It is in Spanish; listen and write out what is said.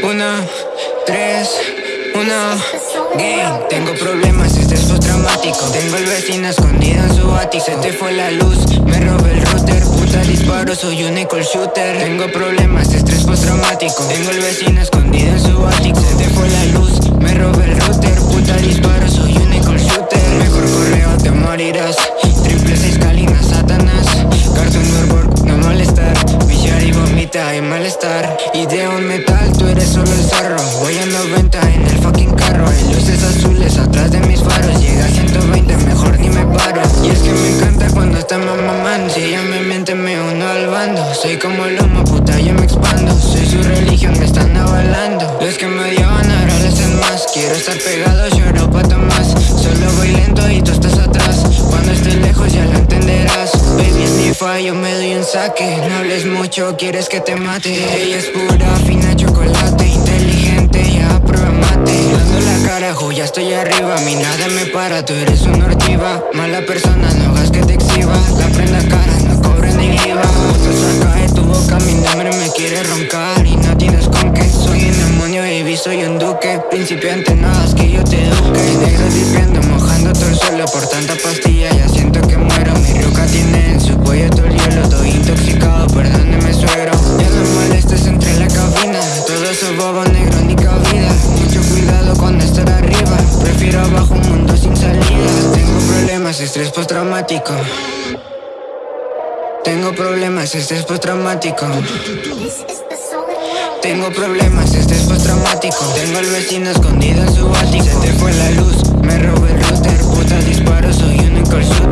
3, 1, game Tengo problemas, estrés postraumático Tengo el vecino escondido en su ático. Se te fue la luz, me robé el router. Puta disparo, soy un equal shooter. Tengo problemas, estrés postraumático. Tengo el vecino escondido en su ático. Se te fue la luz, me robé el router. Puta disparo, soy un equal shooter. Mejor correo, te morirás malestar Idea un metal, tú eres solo el zarro Voy a 90 en el fucking carro. Hay luces azules atrás de mis faros. Llega a 120, mejor ni me paro. Y es que me encanta cuando está mamando Si ella me mente me uno al bando. Soy como el humo, puta yo me expando. Soy su religión, me están avalando. Los que me odiaban ahora lo hacen más. Quiero estar pegado, lloro pa' más Solo voy lento y tú estás atrás. Cuando estés lejos ya lo entenderás fallo, me doy un saque. No hables mucho, quieres que te mate. Ella es pura, fina chocolate Inteligente, ya prueba mate. Dando la carajo, ya estoy arriba. Mi nada me para, tú eres una ortiva. Mala persona, no hagas que te exhiba. La prenda cara, no cobren ni IVA saca de tu boca, mi nombre me quiere roncar. Y no tienes con qué Soy un demonio, baby, soy un duque Principiante, no hagas que yo te eduque. Negro dipiendo, mojando todo el suelo Por tanta pastilla, ya siento que muero estrés postraumático. Tengo problemas, estrés postraumático. Tengo problemas, estrés postraumático. Tengo el vecino escondido en su ático. Se te fue la luz, me robé el router, puta disparo, soy un incursión.